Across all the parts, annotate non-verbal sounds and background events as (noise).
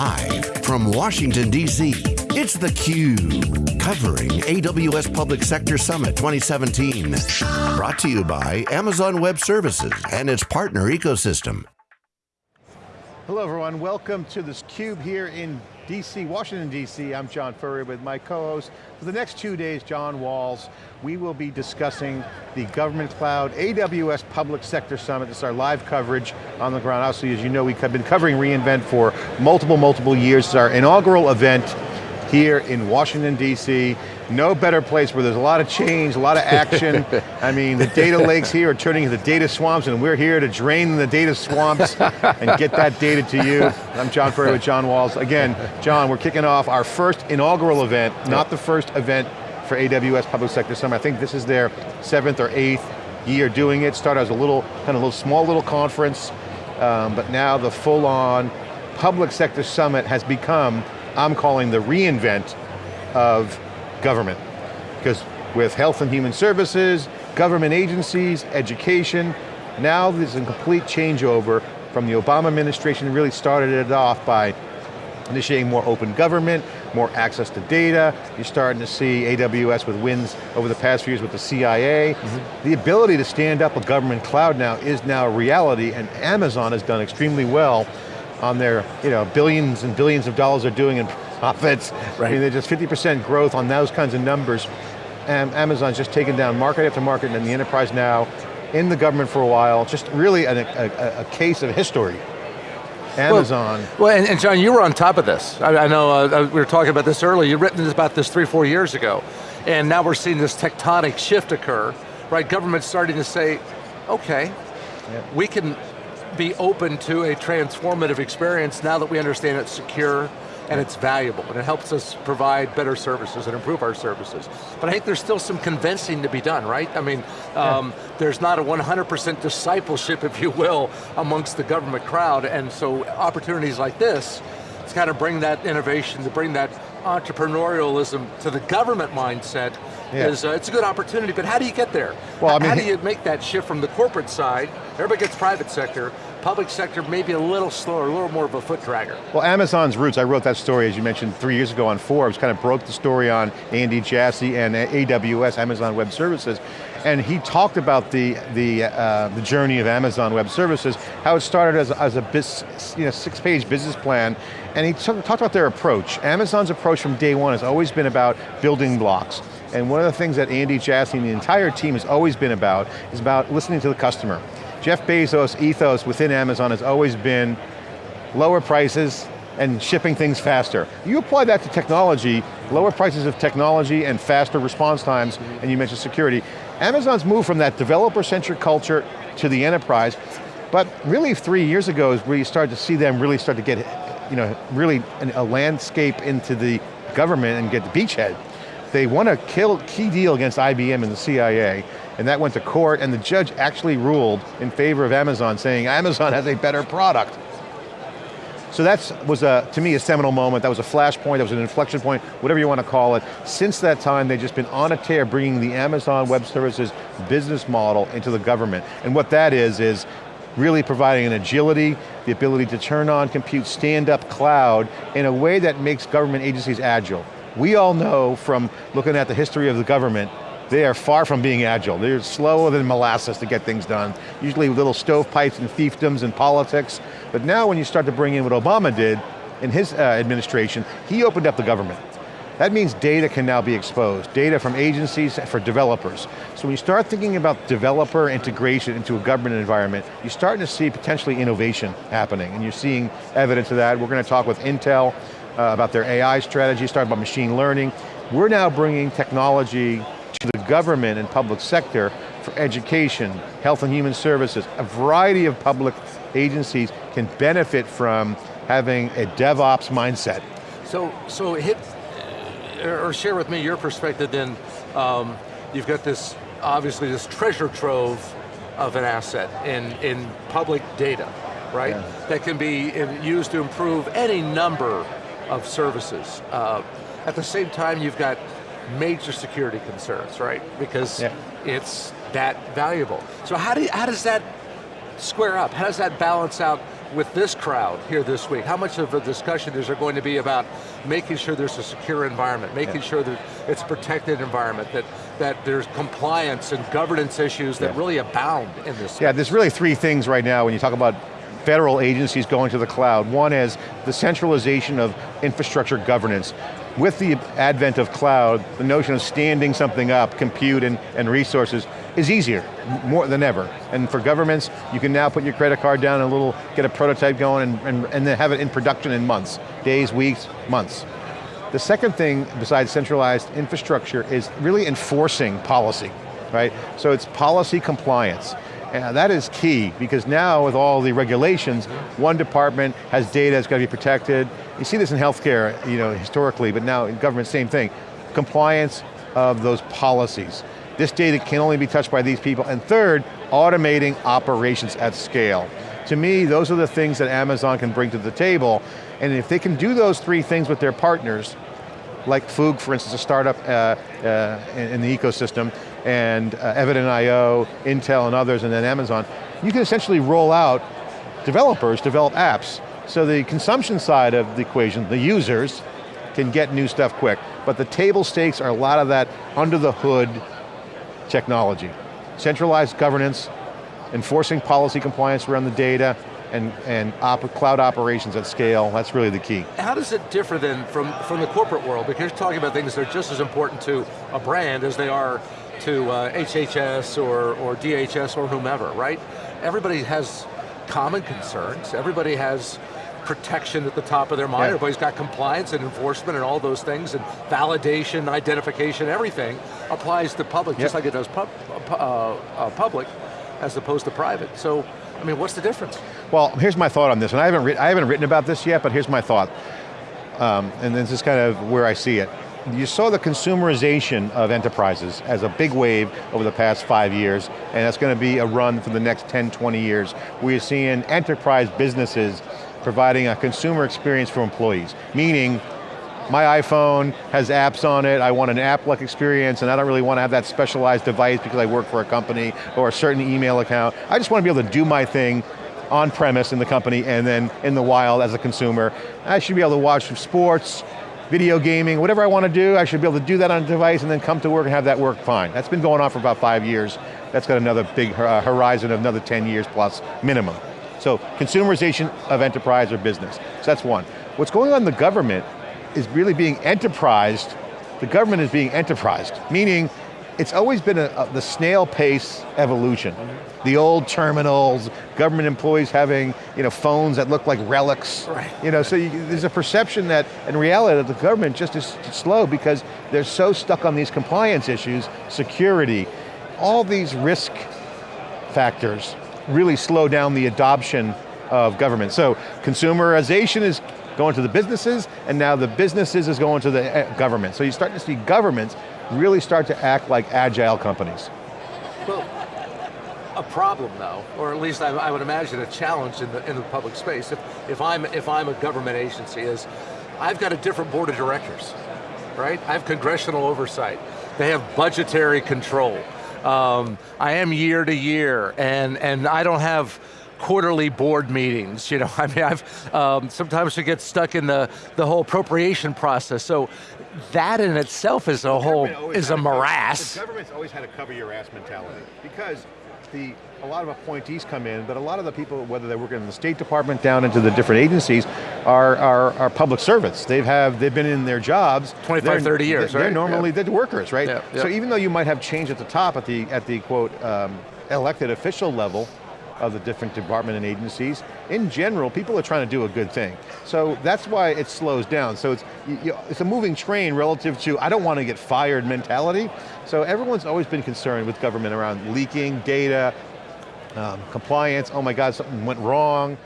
Live from Washington, D.C., it's theCUBE. Covering AWS Public Sector Summit 2017. Brought to you by Amazon Web Services and its partner ecosystem. Hello everyone, welcome to this CUBE here in DC, Washington DC. I'm John Furrier with my co-host. For the next two days, John Walls, we will be discussing the Government Cloud AWS Public Sector Summit. This is our live coverage on the ground. Obviously, as you know, we've been covering reInvent for multiple, multiple years. It's our inaugural event here in Washington, D.C. No better place where there's a lot of change, a lot of action. (laughs) I mean, the data lakes here are turning into data swamps and we're here to drain the data swamps and get that data to you. I'm John Furrier with John Walls. Again, John, we're kicking off our first inaugural event, not the first event for AWS Public Sector Summit. I think this is their seventh or eighth year doing it. Started as a little, kind of little small little conference, um, but now the full on Public Sector Summit has become I'm calling the reInvent of government. Because with health and human services, government agencies, education, now there's a complete changeover from the Obama administration really started it off by initiating more open government, more access to data. You're starting to see AWS with wins over the past few years with the CIA. Mm -hmm. The ability to stand up a government cloud now is now a reality and Amazon has done extremely well on their you know, billions and billions of dollars they're doing in profits. Right. I mean, they're just 50% growth on those kinds of numbers. And Amazon's just taken down market after market and the enterprise now, in the government for a while, just really a, a, a case of history. Amazon. Well, well and, and, John, you were on top of this. I, I know uh, uh, we were talking about this earlier. You've written about this three, four years ago. And now we're seeing this tectonic shift occur, right? Government's starting to say, okay, we can be open to a transformative experience now that we understand it's secure and it's valuable and it helps us provide better services and improve our services. But I think there's still some convincing to be done, right? I mean, um, yeah. there's not a 100% discipleship, (laughs) if you will, amongst the government crowd and so opportunities like this, it's kind of bring that innovation, to bring that entrepreneurialism to the government mindset yeah. is, uh, it's a good opportunity, but how do you get there? Well, I mean, how do you make that shift from the corporate side, everybody gets private sector, public sector maybe a little slower, a little more of a foot dragger. Well, Amazon's roots, I wrote that story, as you mentioned, three years ago on Forbes, kind of broke the story on Andy Jassy and AWS, Amazon Web Services, and he talked about the, the, uh, the journey of Amazon Web Services, how it started as, as a you know, six-page business plan, and he talked about their approach. Amazon's approach from day one has always been about building blocks. And one of the things that Andy Jassy and the entire team has always been about is about listening to the customer. Jeff Bezos' ethos within Amazon has always been lower prices and shipping things faster. You apply that to technology, lower prices of technology and faster response times, and you mentioned security. Amazon's moved from that developer-centric culture to the enterprise, but really three years ago is where you started to see them really start to get, you know, really a landscape into the government and get the beachhead. They won a kill, key deal against IBM and the CIA, and that went to court, and the judge actually ruled in favor of Amazon, saying Amazon (laughs) has a better product. So that was, a, to me, a seminal moment. That was a flashpoint, that was an inflection point, whatever you want to call it. Since that time, they've just been on a tear bringing the Amazon Web Services business model into the government. And what that is, is really providing an agility, the ability to turn on compute, stand up cloud in a way that makes government agencies agile. We all know from looking at the history of the government they are far from being agile. They're slower than molasses to get things done. Usually little stovepipes and fiefdoms and politics. But now when you start to bring in what Obama did in his uh, administration, he opened up the government. That means data can now be exposed, data from agencies for developers. So when you start thinking about developer integration into a government environment, you're starting to see potentially innovation happening, and you're seeing evidence of that. We're going to talk with Intel uh, about their AI strategy, start about machine learning. We're now bringing technology to the government and public sector for education, health and human services. A variety of public agencies can benefit from having a DevOps mindset. So, so hit, or share with me your perspective then, um, you've got this, obviously this treasure trove of an asset in, in public data, right? Yeah. That can be used to improve any number of services. Uh, at the same time, you've got major security concerns, right? Because yeah. it's that valuable. So how, do you, how does that square up? How does that balance out with this crowd here this week, how much of a discussion is there going to be about making sure there's a secure environment, making yeah. sure that it's a protected environment, that, that there's compliance and governance issues that really abound in this space. Yeah, there's really three things right now when you talk about federal agencies going to the cloud. One is the centralization of infrastructure governance. With the advent of cloud, the notion of standing something up, compute and, and resources, is easier, more than ever. And for governments, you can now put your credit card down and a little, get a prototype going and, and, and then have it in production in months. Days, weeks, months. The second thing, besides centralized infrastructure, is really enforcing policy, right? So it's policy compliance. And that is key, because now with all the regulations, one department has data that's got to be protected. You see this in healthcare, you know, historically, but now in government, same thing. Compliance of those policies. This data can only be touched by these people. And third, automating operations at scale. To me, those are the things that Amazon can bring to the table, and if they can do those three things with their partners, like Fugue, for instance, a startup uh, uh, in, the ecosystem, and uh, Evident.io, Intel and others, and then Amazon, you can essentially roll out, developers develop apps. So the consumption side of the equation, the users, can get new stuff quick. But the table stakes are a lot of that under the hood technology. Centralized governance, enforcing policy compliance around the data, and, and op cloud operations at scale, that's really the key. How does it differ then from, from the corporate world? Because you're talking about things that are just as important to a brand as they are to uh, HHS or, or DHS or whomever, right? Everybody has common concerns, everybody has protection at the top of their mind, yeah. everybody's got compliance and enforcement and all those things, and validation, identification, everything applies to public, yep. just like it does pub, uh, uh, public, as opposed to private. So, I mean, what's the difference? Well, here's my thought on this, and I haven't, I haven't written about this yet, but here's my thought. Um, and this is kind of where I see it you saw the consumerization of enterprises as a big wave over the past five years, and that's going to be a run for the next 10, 20 years. We're seeing enterprise businesses providing a consumer experience for employees, meaning my iPhone has apps on it, I want an app-like experience, and I don't really want to have that specialized device because I work for a company or a certain email account. I just want to be able to do my thing on premise in the company and then in the wild as a consumer. I should be able to watch sports, video gaming, whatever I want to do, I should be able to do that on a device and then come to work and have that work fine. That's been going on for about five years. That's got another big uh, horizon of another 10 years plus minimum. So consumerization of enterprise or business. So that's one. What's going on in the government is really being enterprised, the government is being enterprised, meaning it's always been a, a, the snail pace evolution. The old terminals, government employees having you know, phones that look like relics. Right. You know, so you, there's a perception that, in reality, that the government just is slow because they're so stuck on these compliance issues, security, all these risk factors really slow down the adoption of government. So consumerization is going to the businesses, and now the businesses is going to the eh, government. So you're starting to see governments really start to act like agile companies. Well, a problem though, or at least I, I, would imagine a challenge in the, in the public space, if, if, I'm, if I'm a government agency, is I've got a different board of directors, right? I have congressional oversight. They have budgetary control. Um, I am year to year, and, and I don't have quarterly board meetings. You know, (laughs) I mean, I've um, sometimes we get stuck in the the whole appropriation process. So that in itself is a whole is a morass. the government's always had a cover your ass mentality because the a lot of appointees come in, but a lot of the people, whether they're working in the State Department down into the different agencies, are, are, are public servants. They've have they've been in their jobs 25, 30 years, they're, right? They're normally yeah. the workers, right? Yeah, yeah. So even though you might have change at the top at the at the quote um, elected official level, of the different department and agencies. In general, people are trying to do a good thing. So that's why it slows down. So it's, you, it's a moving train relative to, I don't want to get fired mentality. So everyone's always been concerned with government around leaking data, um, compliance, oh my God, something went wrong.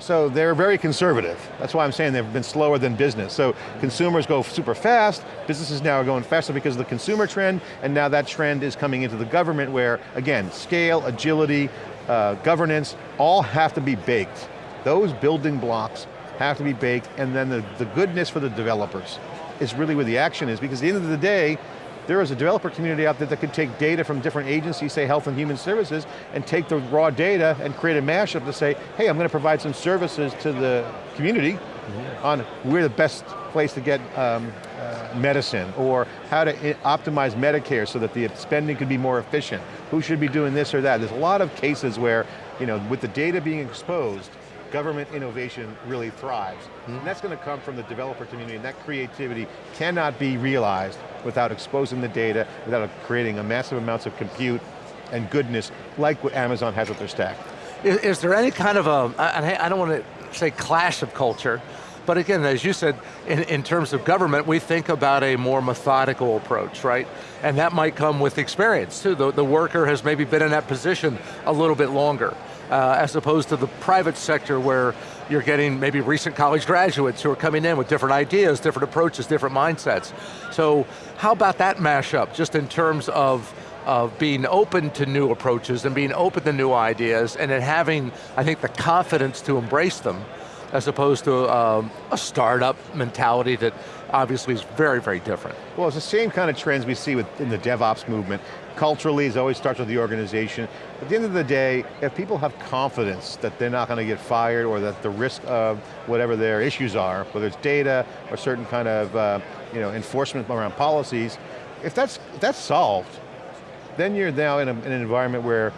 So they're very conservative. That's why I'm saying they've been slower than business. So consumers go super fast, businesses now are going faster because of the consumer trend, and now that trend is coming into the government where, again, scale, agility, uh, governance, all have to be baked. Those building blocks have to be baked, and then the, the goodness for the developers is really where the action is, because at the end of the day, there is a developer community out there that could take data from different agencies, say Health and Human Services, and take the raw data and create a mashup to say, hey, I'm going to provide some services to the community mm -hmm. on where the best place to get um, medicine, or how to optimize Medicare so that the spending could be more efficient. Who should be doing this or that? There's a lot of cases where, you know, with the data being exposed, government innovation really thrives. Mm -hmm. And that's going to come from the developer community, and that creativity cannot be realized without exposing the data, without creating a massive amounts of compute and goodness, like what Amazon has with their stack. Is, is there any kind of a, I don't want to say clash of culture, but again, as you said, in, in, terms of government, we think about a more methodical approach, right? And that might come with experience too. The, the worker has maybe been in that position a little bit longer uh, as opposed to the private sector where you're getting maybe recent college graduates who are coming in with different ideas, different approaches, different mindsets. So how about that mashup, just in terms of of being open to new approaches and being open to new ideas and then having, I think, the confidence to embrace them as opposed to um, a startup mentality that obviously is very, very different. Well, it's the same kind of trends we see within the DevOps movement. Culturally, it always starts with the organization. At the end of the day, if people have confidence that they're not going to get fired or that the risk of whatever their issues are, whether it's data or certain kind of uh, you know, enforcement around policies, if that's, if that's solved, then you're now in, a, in an environment where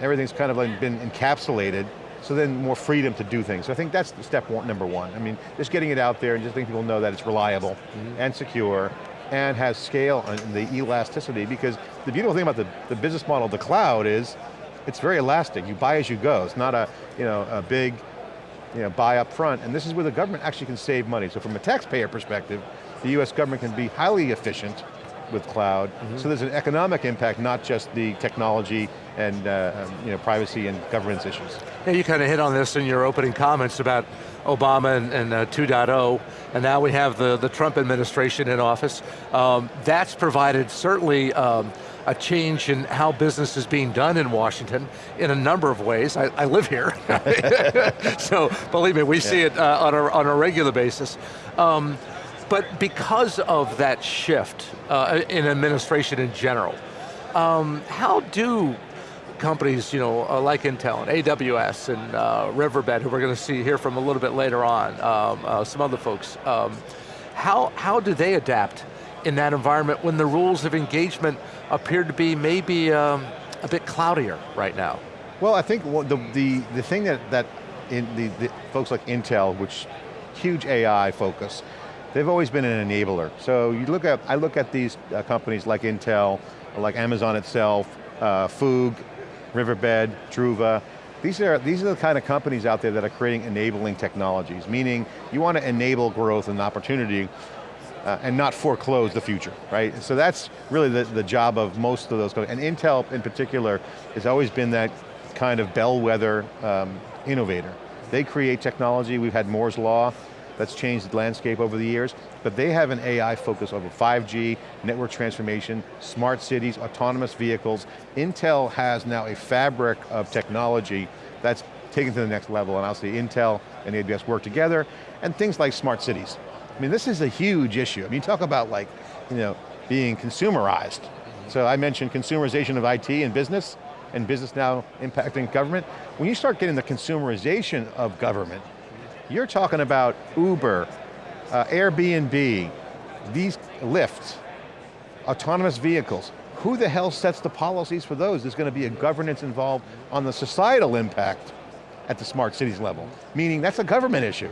everything's kind of like been encapsulated so then more freedom to do things. So I think that's step one, number one. I mean, just getting it out there and just letting people know that it's reliable mm -hmm. and secure and has scale and the elasticity because the beautiful thing about the, the business model of the cloud is it's very elastic. You buy as you go. It's not a, you know, a big you know, buy up front. And this is where the government actually can save money. So from a taxpayer perspective, the US government can be highly efficient with cloud. Mm -hmm. So there's an economic impact, not just the technology and uh, um, you know, privacy and governance issues. Yeah, you kind of hit on this in your opening comments about Obama and, and uh, 2.0, and now we have the, the Trump administration in office. Um, that's provided certainly um, a change in how business is being done in Washington in a number of ways. I, I live here, (laughs) (laughs) so believe me, we yeah. see it uh, on, a, on a regular basis. Um, but because of that shift uh, in administration in general, um, how do companies, you know, uh, like Intel and AWS and uh, Riverbed, who we're going to see here from a little bit later on, um, uh, some other folks, um, how, how do they adapt in that environment when the rules of engagement appear to be maybe um, a bit cloudier right now? Well, I think the, the, the thing that, that in the, the folks like Intel, which huge AI focus, they've always been an enabler. So you look at, I look at these uh, companies like Intel, like Amazon itself, uh, Fugue, Riverbed, Druva. These are, these are the kind of companies out there that are creating enabling technologies, meaning you want to enable growth and opportunity uh, and not foreclose the future, right? So that's really the, the job of most of those companies. And Intel in particular has always been that kind of bellwether um, innovator. They create technology, we've had Moore's Law, that's changed the landscape over the years, but they have an AI focus over 5G, network transformation, smart cities, autonomous vehicles. Intel has now a fabric of technology that's taken to the next level, and say Intel and AWS work together, and things like smart cities. I mean, this is a huge issue. I mean, talk about like, you know, being consumerized. So I mentioned consumerization of IT and business, and business now impacting government. When you start getting the consumerization of government, you're talking about Uber, uh, Airbnb, these Lyft, autonomous vehicles. Who the hell sets the policies for those? There's going to be a governance involved on the societal impact at the smart cities level, meaning that's a government issue.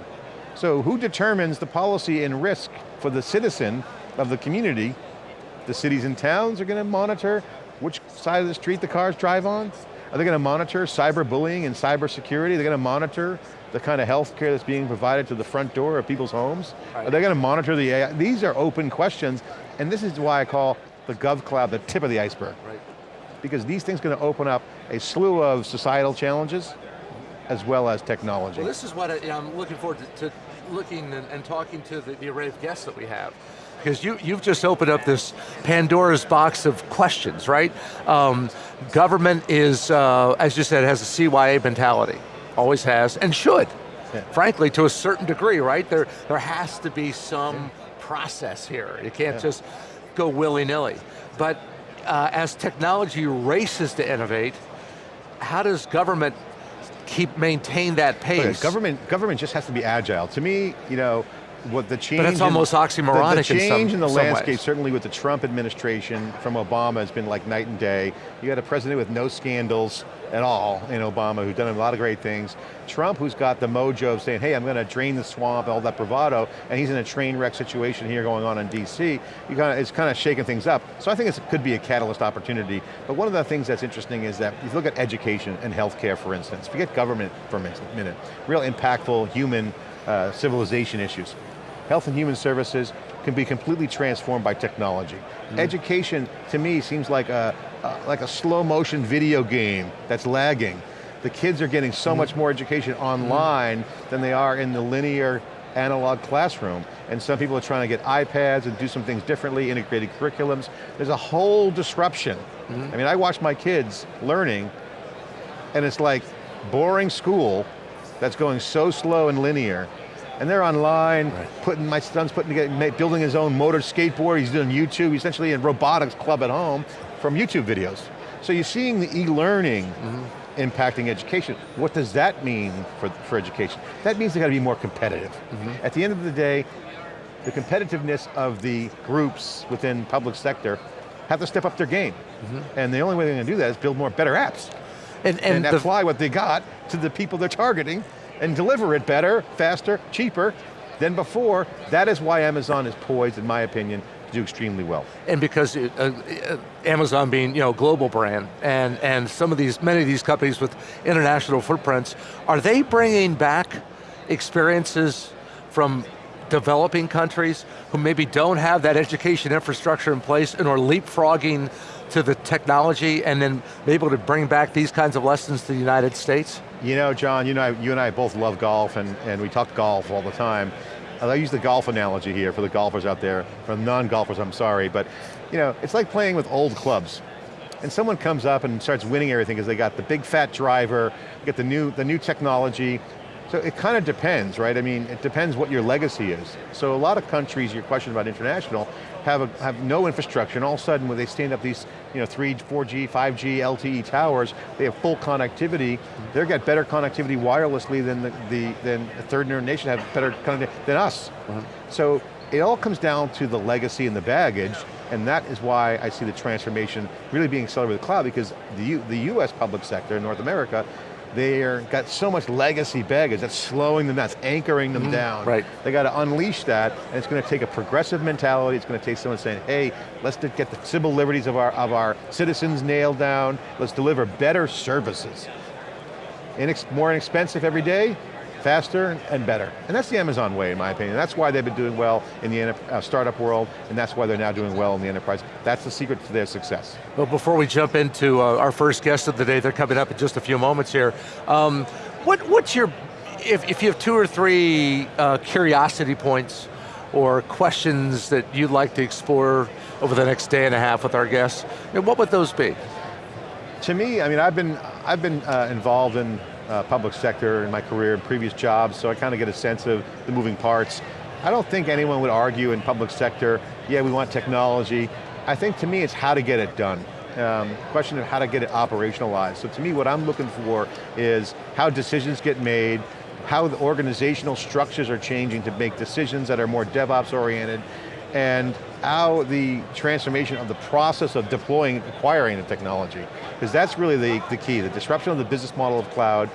So who determines the policy and risk for the citizen of the community? The cities and towns are going to monitor which side of the street the cars drive on? Are they going to monitor cyberbullying and cybersecurity? Are they going to monitor the kind of health care that's being provided to the front door of people's homes? Right. Are they going to monitor the AI? These are open questions, and this is why I call the GovCloud the tip of the iceberg. Right. Because these things are going to open up a slew of societal challenges, as well as technology. Well, this is what I, am looking forward to, to looking and, and, talking to the, the array of guests that we have because you, you've just opened up this Pandora's box of questions, right? Um, government is, uh, as you said, has a CYA mentality always has, and should. Yeah. Frankly, to a certain degree, right? There, there has to be some yeah. process here. You can't yeah. just go willy-nilly. But uh, as technology races to innovate, how does government keep maintain that pace? Government, government just has to be agile. To me, you know, what the change. But it's almost oxymoronic. The, the change in, some, in the landscape, ways. certainly with the Trump administration from Obama, has been like night and day. You got a president with no scandals at all in Obama, who's done a lot of great things. Trump, who's got the mojo of saying, hey, I'm going to drain the swamp, all that bravado, and he's in a train wreck situation here going on in DC. You kind of, it's kind of shaking things up. So I think it could be a catalyst opportunity. But one of the things that's interesting is that if you look at education and healthcare, for instance, forget government for a minute, real impactful human uh, civilization issues health and human services can be completely transformed by technology. Mm. Education, to me, seems like a, like a slow motion video game that's lagging. The kids are getting so mm. much more education online mm. than they are in the linear analog classroom. And some people are trying to get iPads and do some things differently, integrated curriculums. There's a whole disruption. I mean, I watch my kids learning, and it's like boring school that's going so slow and linear, and they're online, right. putting, my son's putting together, building his own motor skateboard, he's doing YouTube, he's essentially in robotics club at home from YouTube videos. So you're seeing the e-learning mm -hmm. impacting education. What does that mean for, for education? That means they got to be more competitive. Mm -hmm. At the end of the day, the competitiveness of the groups within public sector have to step up their game. Mm -hmm. And the only way they're going to do that is build more better apps. And, and, and apply what they got to the people they're targeting and deliver it better, faster, cheaper than before. That is why Amazon is poised, in my opinion, to do extremely well. And because it, uh, uh, Amazon being you know global brand, and, and some of these, many of these companies with international footprints, are they bringing back experiences from developing countries who maybe don't have that education infrastructure in place and are leapfrogging to the technology and then be able to bring back these kinds of lessons to the United States? You know, John, you, know, you and I both love golf and, and we talk golf all the time. I use the golf analogy here for the golfers out there, for non-golfers, I'm sorry, but you know, it's like playing with old clubs. And someone comes up and starts winning everything because they got the big fat driver, get the new, the new technology, so it kind of depends, right? I mean, it depends what your legacy is. So a lot of countries, your question about international, have, a, have no infrastructure, and all of a sudden when they stand up these you know, 3, 4G, 5G, LTE towers, they have full connectivity, they've got better connectivity wirelessly than the, the, than the third nation have better connectivity than us. -hmm. So it all comes down to the legacy and the baggage, and that is why I see the transformation really being accelerated with the cloud, because the, U, the US public sector in North America they're got so much legacy baggage that's slowing them down, it's anchoring them mm, down. Right. They got to unleash that, and it's going to take a progressive mentality, it's going to take someone saying, hey, let's get the civil liberties of our, of our citizens nailed down, let's deliver better services. Inex more inexpensive every day, faster and better. And that's the Amazon way, in my opinion. That's why they've been doing well in the uh, startup world, and that's why they're now doing well in the enterprise. That's the secret to their success. Well, before we jump into uh, our first guest of the day, they're coming up in just a few moments here. Um, what, what's your, if, if you have two or three uh, curiosity points or questions that you'd like to explore over the next day and a half with our guests, what would those be? To me, I mean, I've been, I've been uh, involved in uh, public sector in my career and previous jobs, so I kind of get a sense of the moving parts. I don't think anyone would argue in public sector, yeah, we want technology. I think to me it's how to get it done. Um, question of how to get it operationalized. So to me what I'm looking for is how decisions get made, how the organizational structures are changing to make decisions that are more DevOps oriented, and how the transformation of the process of deploying, acquiring the technology. Because that's really the, the key, the disruption of the business model of cloud,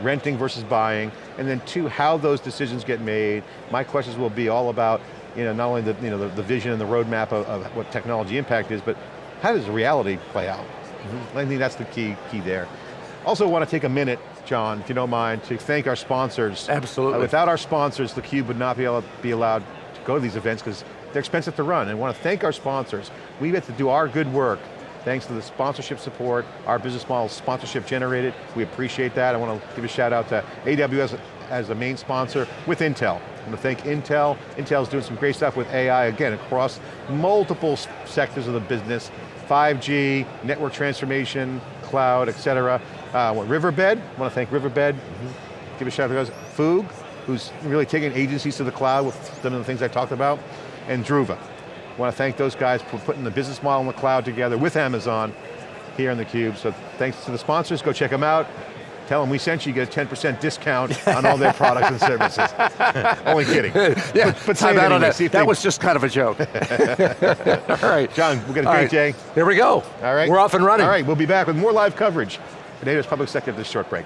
renting versus buying, and then two, how those decisions get made. My questions will be all about you know, not only the, you know, the, the vision and the roadmap of, of, what technology impact is, but how does reality play out? Mm -hmm. I think that's the key, key there. Also want to take a minute, John, if you don't mind, to thank our sponsors. Absolutely. Uh, without our sponsors, theCUBE would not be, able to be allowed to go to these events because they're expensive to run, and I want to thank our sponsors. We get to do our good work thanks to the sponsorship support, our business model sponsorship generated. We appreciate that. I want to give a shout out to AWS as the main sponsor with Intel. I want to thank Intel. Intel's doing some great stuff with AI, again, across multiple sectors of the business, 5G, network transformation, cloud, et cetera. Uh, Riverbed, I want to thank Riverbed. Mm -hmm. Give a shout out to Fugue, who's really taking agencies to the cloud with some of the things I talked about and Druva. want to thank those guys for putting the business model in the cloud together with Amazon here in theCUBE. So thanks to the sponsors, go check them out. Tell them we sent you, you get a 10% discount on all their products and services. (laughs) Only kidding. Yeah, but, but time out on that. That they- was just kind of a joke. (laughs) All right. John, we're going to All great right. day. Here we go. All right. We're off and running. All right, we'll be back with more live coverage. Today's Public Sector, this short break.